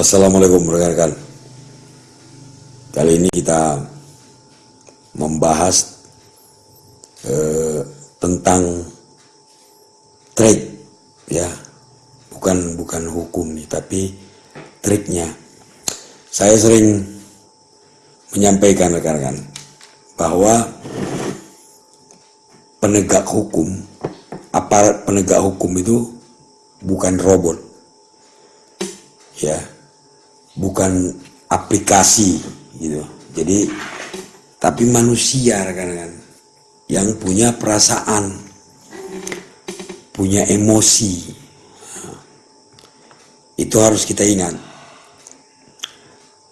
Assalamualaikum rekan-rekan. Kali ini kita membahas eh, tentang trade ya, bukan bukan hukum nih, tapi triknya. Saya sering menyampaikan rekan-rekan bahwa penegak hukum, aparat penegak hukum itu bukan robot, ya, bukan aplikasi gitu. Jadi tapi manusia rekan-rekan yang punya perasaan, punya emosi. Itu harus kita ingat.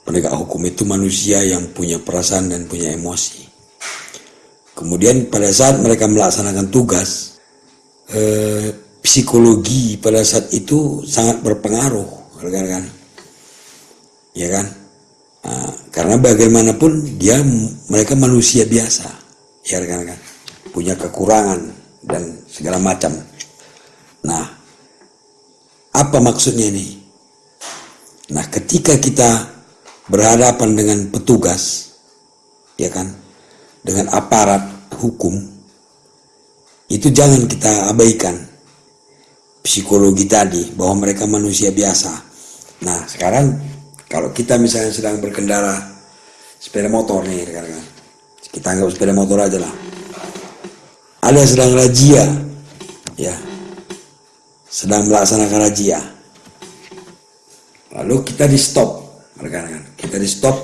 Penegak hukum itu manusia yang punya perasaan dan punya emosi. Kemudian pada saat mereka melaksanakan tugas, eh, psikologi pada saat itu sangat berpengaruh, rekan-rekan. Ya kan? Nah, karena bagaimanapun dia mereka manusia biasa, ya rekan-rekan, punya kekurangan dan segala macam. Nah, apa maksudnya ini? Nah, ketika kita berhadapan dengan petugas, ya kan, dengan aparat hukum, itu jangan kita abaikan psikologi tadi bahwa mereka manusia biasa. Nah, sekarang kalau kita misalnya sedang berkendara sepeda motor nih, rekan-rekan, kita anggap sepeda motor aja lah. Ada yang sedang razia, ya, sedang melaksanakan razia. Lalu kita di stop, rekan-rekan, kita di stop,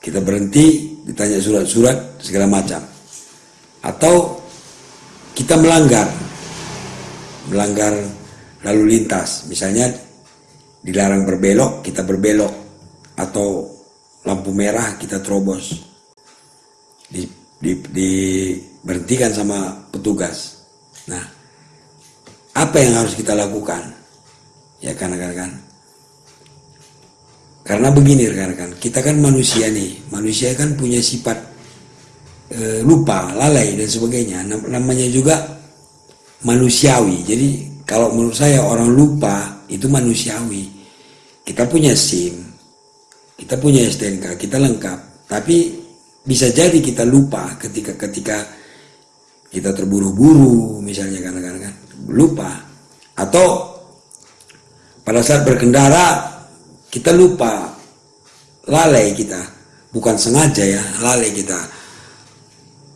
kita berhenti, ditanya surat-surat segala macam, atau kita melanggar, melanggar lalu lintas, misalnya dilarang berbelok, kita berbelok, atau lampu merah kita terobos, di, di, diberhentikan sama petugas. Nah, apa yang harus kita lakukan? Ya kan rekan-rekan. Karena begini rekan-rekan, kita kan manusia nih, manusia kan punya sifat e, lupa, lalai dan sebagainya. Namanya juga manusiawi. Jadi kalau menurut saya orang lupa itu manusiawi. Kita punya SIM, kita punya STNK, kita lengkap. Tapi bisa jadi kita lupa ketika ketika kita terburu-buru misalnya kan kan lupa. Atau pada saat berkendara kita lupa lalai kita. Bukan sengaja ya lalai kita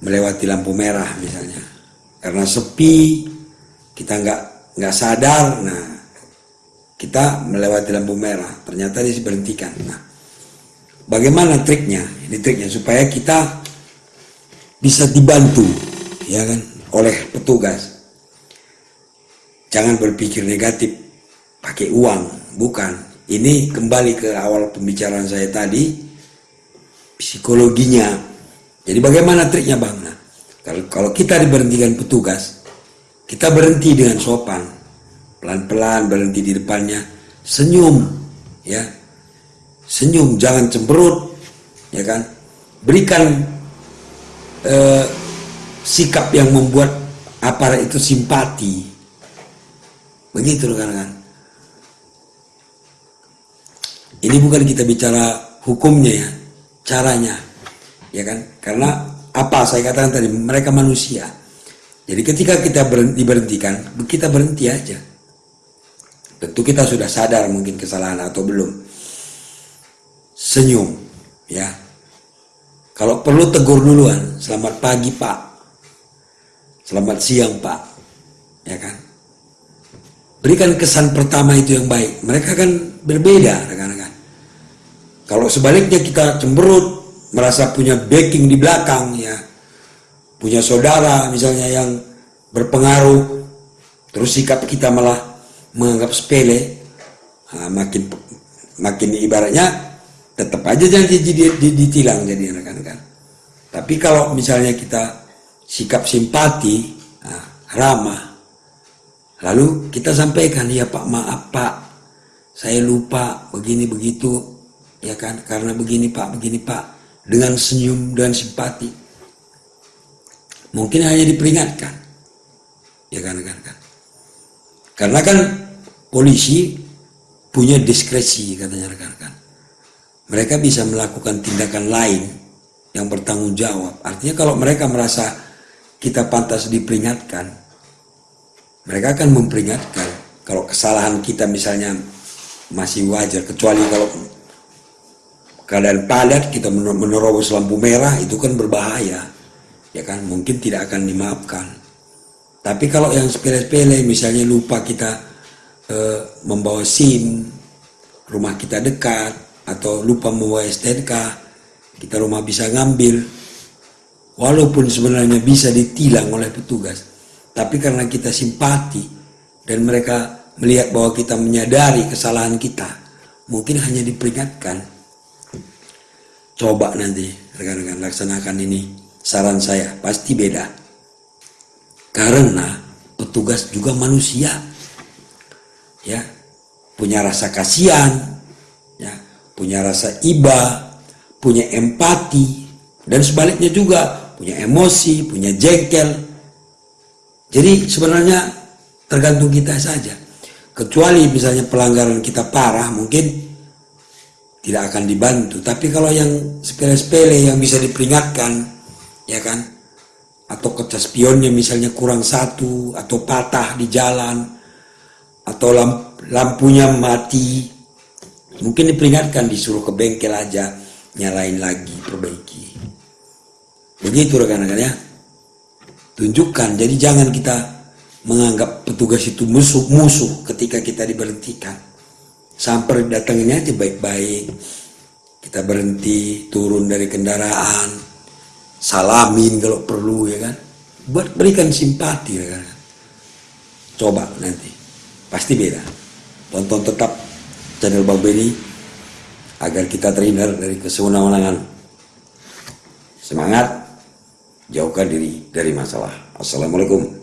melewati lampu merah misalnya. Karena sepi kita nggak nggak sadar. Nah kita melewati lampu merah. Ternyata diberhentikan. Nah bagaimana triknya? Ini triknya supaya kita bisa dibantu ya kan oleh petugas. Jangan berpikir negatif pakai uang. Bukan. Ini kembali ke awal pembicaraan saya tadi psikologinya. Jadi bagaimana triknya bang? Nah, kalau, kalau kita diberhentikan petugas kita berhenti dengan sopan pelan-pelan berhenti di depannya. Senyum ya. Senyum jangan cemberut ya kan. Berikan eh, sikap yang membuat aparat itu simpati. Begitu rekan-rekan. Ini bukan kita bicara hukumnya ya. Caranya ya kan. Karena apa saya katakan tadi mereka manusia. Jadi ketika kita berhenti, diberhentikan kita berhenti aja tentu kita sudah sadar mungkin kesalahan atau belum. Senyum ya. Kalau perlu tegur duluan selamat pagi pak. Selamat siang pak. Ya kan? Berikan kesan pertama itu yang baik. Mereka kan berbeda rekan-rekan. Kalau sebaliknya kita cemberut merasa punya backing di belakang ya. Punya saudara misalnya yang berpengaruh terus sikap kita malah menganggap sepele. Nah, makin makin ibaratnya tetap aja jangan ditilang jadi rekan-rekan. Tapi kalau misalnya kita sikap simpati nah, ramah lalu kita sampaikan ya pak maaf pak. Saya lupa begini begitu. Ya kan? Karena begini pak begini pak. Dengan senyum dan simpati. Mungkin hanya diperingatkan. Ya kan kan kan karena kan polisi punya diskresi katanya rekan-rekan. Mereka bisa melakukan tindakan lain yang bertanggung jawab. Artinya kalau mereka merasa kita pantas diperingatkan, mereka akan memperingatkan. Kalau kesalahan kita misalnya masih wajar, kecuali kalau keadaan padat kita menerobos lampu merah itu kan berbahaya, ya kan? Mungkin tidak akan dimaafkan. Tapi kalau yang sepele-sepele, misalnya lupa kita eh, membawa SIM, rumah kita dekat, atau lupa membawa STNK, kita rumah bisa ngambil, walaupun sebenarnya bisa ditilang oleh petugas, tapi karena kita simpati dan mereka melihat bahwa kita menyadari kesalahan kita, mungkin hanya diperingatkan. Coba nanti rekan-rekan laksanakan ini, saran saya pasti beda. Karena petugas juga manusia ya. Punya rasa kasihan ya. Punya rasa iba punya empati dan sebaliknya juga punya emosi punya jengkel. Jadi sebenarnya tergantung kita saja. Kecuali misalnya pelanggaran kita parah mungkin tidak akan dibantu. Tapi kalau yang sepele-sepele yang bisa diperingatkan ya kan? Atau kaca spionnya misalnya kurang satu atau patah di jalan atau lamp lampunya mati. Mungkin diperingatkan disuruh ke bengkel aja nyalain lagi perbaiki. Begitu rekan-rekan ya. Tunjukkan jadi jangan kita menganggap petugas itu musuh-musuh ketika kita diberhentikan. Sampai datangnya aja baik-baik. Kita berhenti turun dari kendaraan. Salamin kalau perlu ya kan? Buat berikan simpati ya kan coba nanti pasti beda. Tonton tetap channel Bang Benny agar kita terhindar dari kesewenang-wenangan. Semangat, jauhkan diri dari masalah. Assalamualaikum.